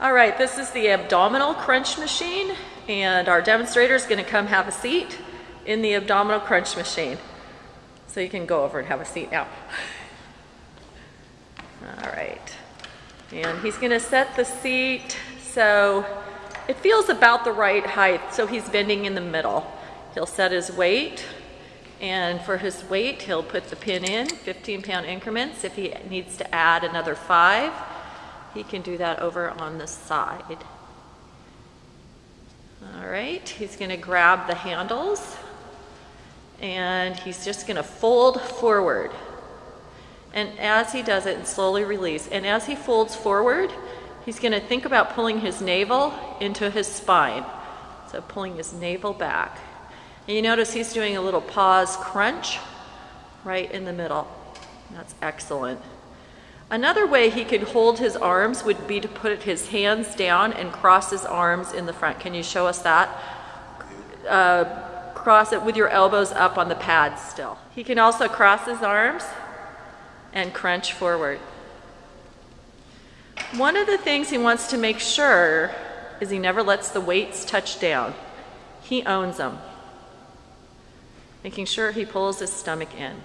All right, this is the abdominal crunch machine, and our demonstrator is going to come have a seat in the abdominal crunch machine. So you can go over and have a seat now. All right. And he's going to set the seat so it feels about the right height, so he's bending in the middle. He'll set his weight, and for his weight, he'll put the pin in, 15 pound increments. If he needs to add another five, he can do that over on the side. All right, he's gonna grab the handles and he's just gonna fold forward. And as he does it, and slowly release, and as he folds forward, he's gonna think about pulling his navel into his spine. So pulling his navel back. And you notice he's doing a little pause crunch right in the middle. That's excellent. Another way he could hold his arms would be to put his hands down and cross his arms in the front. Can you show us that? Uh, cross it with your elbows up on the pad still. He can also cross his arms and crunch forward. One of the things he wants to make sure is he never lets the weights touch down. He owns them making sure he pulls his stomach in.